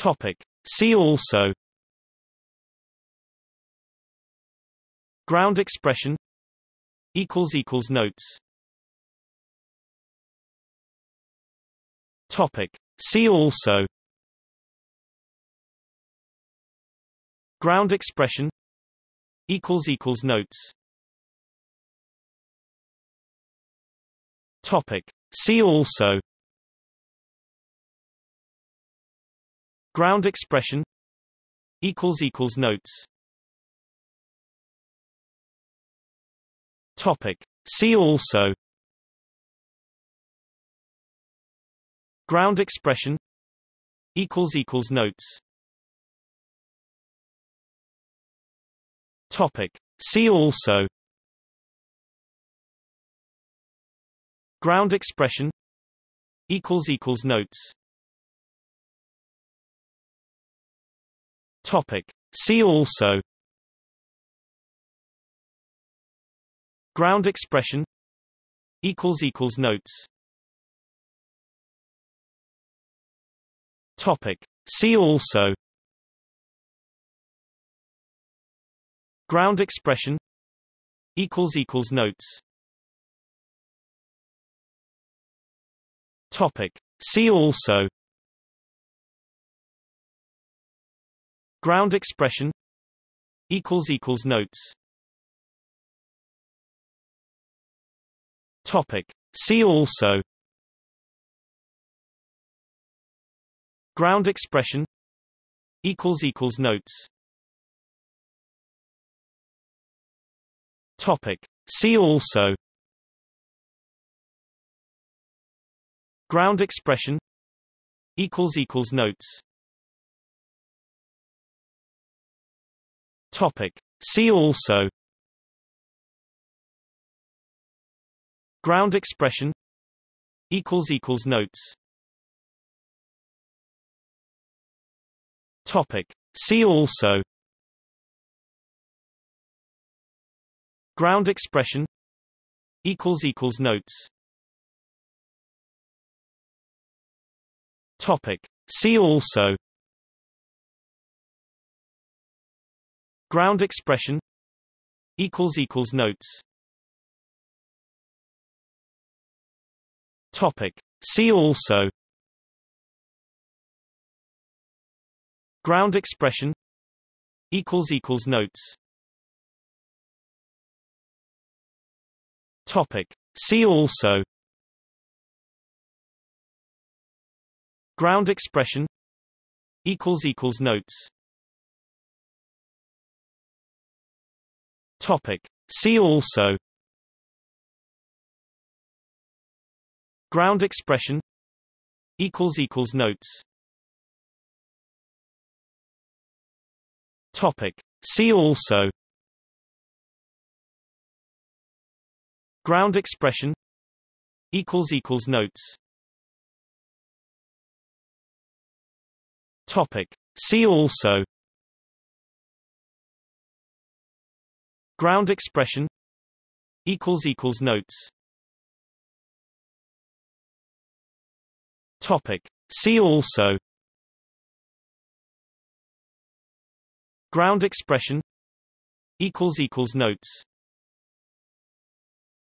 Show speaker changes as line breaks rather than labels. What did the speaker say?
Topic. See also. Ground expression. Equals equals notes. Topic. See also. Ground expression. Equals equals notes. Topic. See also Ground expression equals equals notes. Topic. See also Ground expression equals equals notes. Topic. See also Ground expression equals equals notes Topic. See also. Ground expression. Equals equals notes. Topic. See also. Ground expression. Equals equals notes. Topic. See also Ground expression equals equals notes. Topic. See also Ground expression equals equals notes. Topic. See also Ground expression equals equals notes Topic. See also. Ground expression. Equals equals notes. Topic. See also. Ground expression. Equals equals notes. Topic. See also Ground expression equals equals notes. Topic. See also Ground expression equals equals notes. Topic. See also Ground expression equals equals notes Topic. See also. Ground expression. Equals equals notes. Topic. See also. Ground expression. Equals equals notes. Topic. See also Ground expression equals equals notes. Topic. See also Ground expression equals equals notes